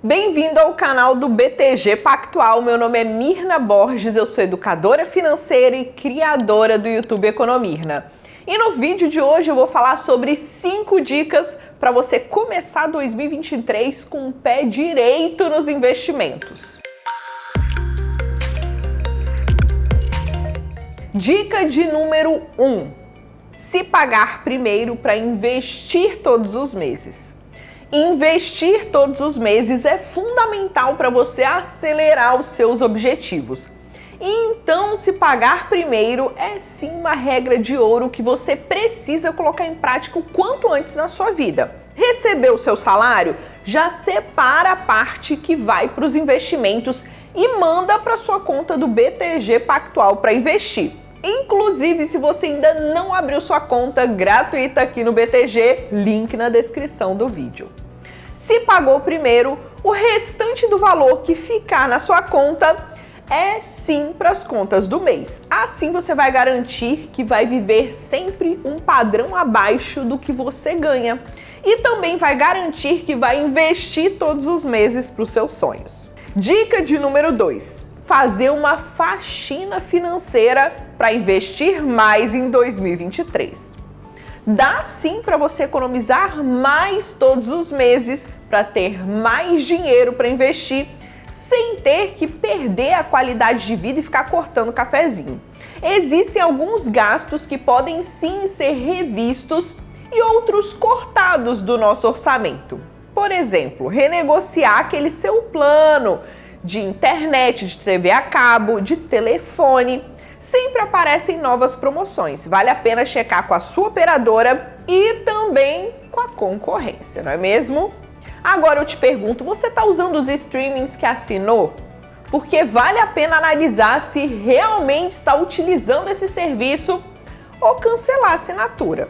Bem-vindo ao canal do BTG Pactual. Meu nome é Mirna Borges, eu sou educadora financeira e criadora do YouTube Economirna. E no vídeo de hoje eu vou falar sobre 5 dicas para você começar 2023 com o pé direito nos investimentos. Dica de número 1. Um, se pagar primeiro para investir todos os meses. Investir todos os meses é fundamental para você acelerar os seus objetivos. Então, se pagar primeiro é sim uma regra de ouro que você precisa colocar em prática o quanto antes na sua vida. Recebeu o seu salário? Já separa a parte que vai para os investimentos e manda para sua conta do BTG Pactual para investir. Inclusive, se você ainda não abriu sua conta gratuita aqui no BTG, link na descrição do vídeo. Se pagou primeiro, o restante do valor que ficar na sua conta é sim para as contas do mês. Assim você vai garantir que vai viver sempre um padrão abaixo do que você ganha. E também vai garantir que vai investir todos os meses para os seus sonhos. Dica de número 2 fazer uma faxina financeira para investir mais em 2023. Dá sim para você economizar mais todos os meses para ter mais dinheiro para investir sem ter que perder a qualidade de vida e ficar cortando cafezinho. Existem alguns gastos que podem sim ser revistos e outros cortados do nosso orçamento. Por exemplo, renegociar aquele seu plano de internet, de TV a cabo, de telefone. Sempre aparecem novas promoções. Vale a pena checar com a sua operadora e também com a concorrência, não é mesmo? Agora eu te pergunto, você está usando os streamings que assinou? Porque vale a pena analisar se realmente está utilizando esse serviço ou cancelar a assinatura.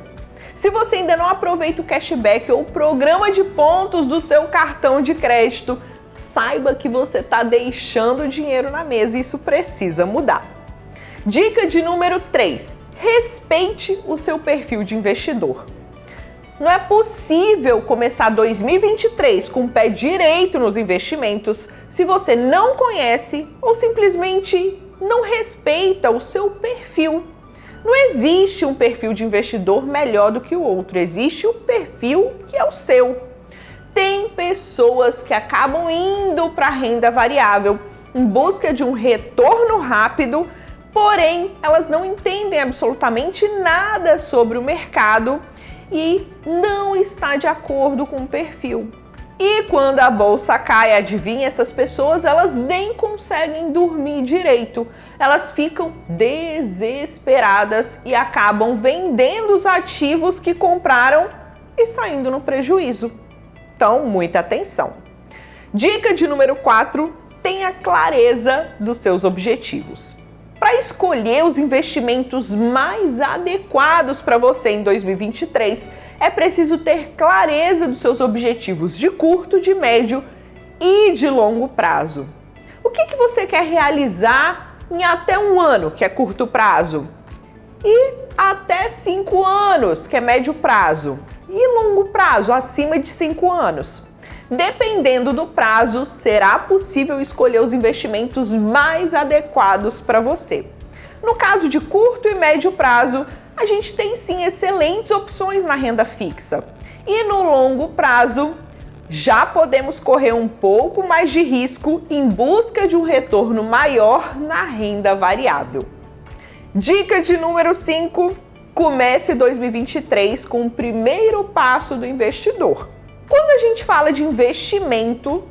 Se você ainda não aproveita o cashback ou o programa de pontos do seu cartão de crédito, saiba que você está deixando dinheiro na mesa e isso precisa mudar. Dica de número 3. Respeite o seu perfil de investidor. Não é possível começar 2023 com o pé direito nos investimentos se você não conhece ou simplesmente não respeita o seu perfil. Não existe um perfil de investidor melhor do que o outro, existe o perfil que é o seu tem pessoas que acabam indo para a renda variável em busca de um retorno rápido, porém elas não entendem absolutamente nada sobre o mercado e não está de acordo com o perfil. E quando a bolsa cai, adivinha, essas pessoas elas nem conseguem dormir direito. Elas ficam desesperadas e acabam vendendo os ativos que compraram e saindo no prejuízo. Então, muita atenção. Dica de número 4, tenha clareza dos seus objetivos. Para escolher os investimentos mais adequados para você em 2023, é preciso ter clareza dos seus objetivos de curto, de médio e de longo prazo. O que, que você quer realizar em até um ano, que é curto prazo, e até cinco anos, que é médio prazo e longo prazo, acima de 5 anos. Dependendo do prazo, será possível escolher os investimentos mais adequados para você. No caso de curto e médio prazo, a gente tem sim excelentes opções na renda fixa. E no longo prazo, já podemos correr um pouco mais de risco em busca de um retorno maior na renda variável. Dica de número 5 comece 2023 com o primeiro passo do investidor. Quando a gente fala de investimento,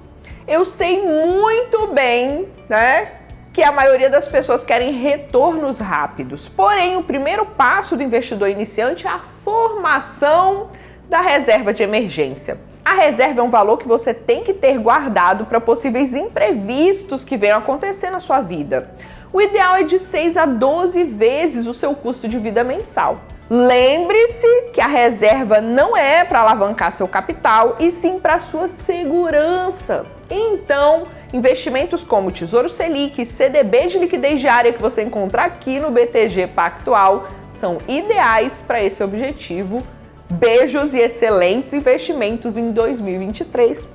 eu sei muito bem, né, que a maioria das pessoas querem retornos rápidos. Porém, o primeiro passo do investidor iniciante é a formação da reserva de emergência. A reserva é um valor que você tem que ter guardado para possíveis imprevistos que venham acontecer na sua vida. O ideal é de 6 a 12 vezes o seu custo de vida mensal. Lembre-se que a reserva não é para alavancar seu capital e sim para sua segurança. Então, investimentos como Tesouro Selic, CDB de liquidez diária que você encontra aqui no BTG Pactual são ideais para esse objetivo Beijos e excelentes investimentos em 2023.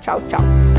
Tchau, tchau.